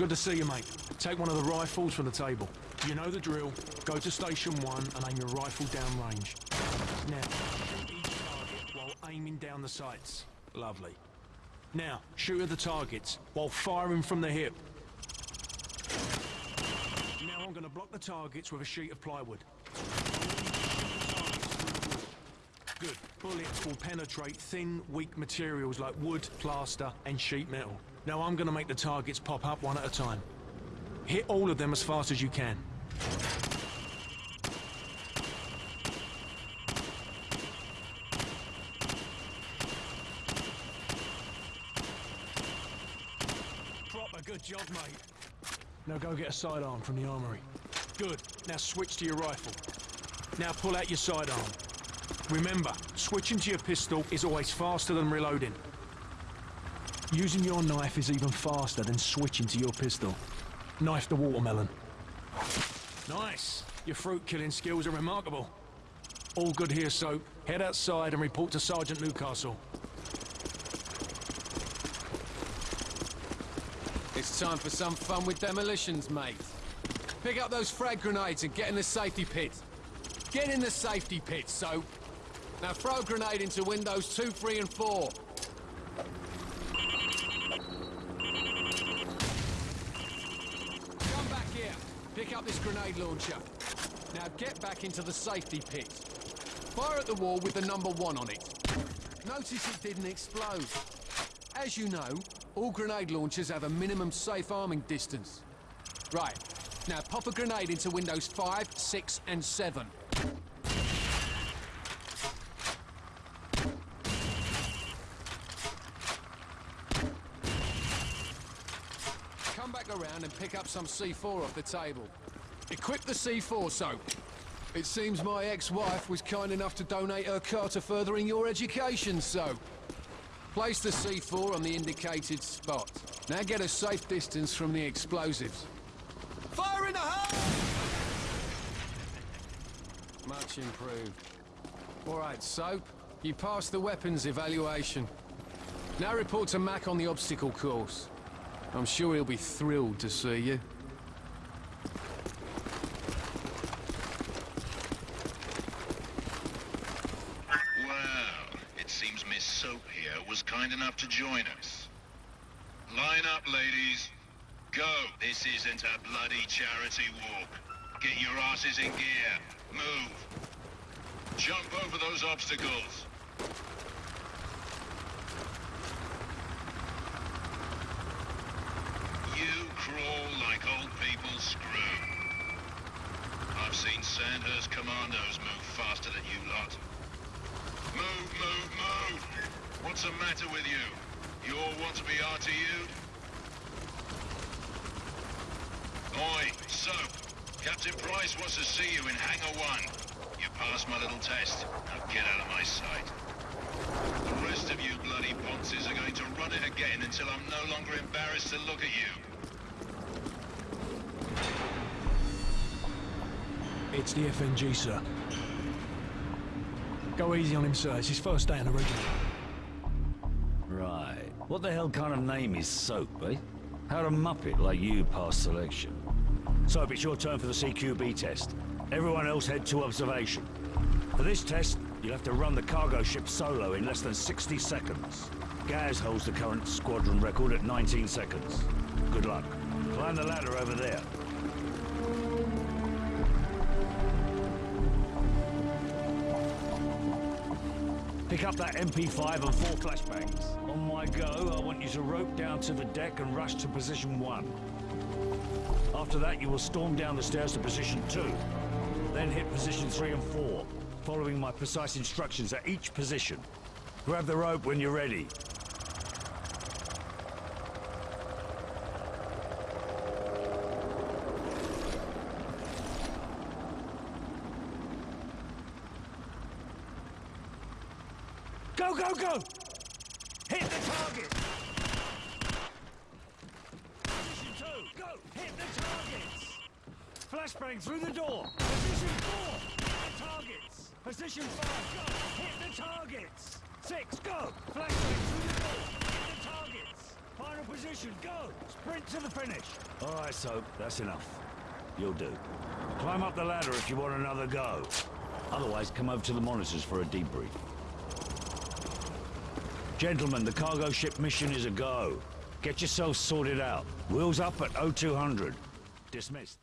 Good to see you, mate. Take one of the rifles from the table. You know the drill. Go to station one and aim your rifle down range. Now, shoot each target while aiming down the sights. Lovely. Now, shoot at the targets while firing from the hip. Now I'm going to block the targets with a sheet of plywood. Good. Bullets will penetrate thin, weak materials like wood, plaster, and sheet metal. Now I'm gonna make the targets pop up one at a time. Hit all of them as fast as you can. Proper good job, mate. Now go get a sidearm from the armory. Good. Now switch to your rifle. Now pull out your sidearm. Remember, switching to your pistol is always faster than reloading. Using your knife is even faster than switching to your pistol. Knife the watermelon. Nice! Your fruit killing skills are remarkable. All good here, Soap. Head outside and report to Sergeant Newcastle. It's time for some fun with demolitions, mate. Pick up those frag grenades and get in the safety pit. Get in the safety pit, Soap. Now throw a grenade into windows 2, 3 and 4. Come back here. Pick up this grenade launcher. Now get back into the safety pit. Fire at the wall with the number one on it. Notice it didn't explode. As you know, all grenade launchers have a minimum safe arming distance. Right. Now pop a grenade into windows 5, 6 and 7. Come back around and pick up some C4 off the table. Equip the C4 soap. It seems my ex-wife was kind enough to donate her car to furthering your education, so... Place the C4 on the indicated spot. Now get a safe distance from the explosives. Fire in the hole! Much improved. All right, Soap. You passed the weapons evaluation. Now report to Mac on the obstacle course. I'm sure he'll be thrilled to see you. Well, it seems Miss Soap here was kind enough to join us. Line up, ladies. Go. This isn't a bloody charity walk. Get your asses in gear. Move. Jump over those obstacles. Sandhurst commandos move faster than you lot. Move, move, move! What's the matter with you? You all want to be RTU'd? Oi, Soap! Captain Price wants to see you in Hangar 1. You passed my little test. Now get out of my sight. The rest of you bloody ponces are going to run it again until I'm no longer embarrassed to look at you. It's the FNG, sir. Go easy on him, sir. It's his first day in the regiment. Right. What the hell kind of name is Soap, eh? How'd a muppet like you pass selection? Soap, it's your turn for the CQB test. Everyone else head to observation. For this test, you'll have to run the cargo ship solo in less than 60 seconds. Gaz holds the current squadron record at 19 seconds. Good luck. Climb the ladder over there. Pick up that MP5 and four flashbangs. On my go, I want you to rope down to the deck and rush to position one. After that, you will storm down the stairs to position two. Then hit position three and four, following my precise instructions at each position. Grab the rope when you're ready. Go, go, go! Hit the target! Position two, go! Hit the targets! Flashbang through the door! Position four, hit the targets! Position five, go! Hit the targets! Six, go! Flashbang through the door! Hit the targets! Final position, go! Sprint to the finish! All right, Soap, that's enough. You'll do. Climb up the ladder if you want another go. Otherwise, come over to the monitors for a debrief. Gentlemen, the cargo ship mission is a go. Get yourselves sorted out. Wheels up at 0200. Dismissed.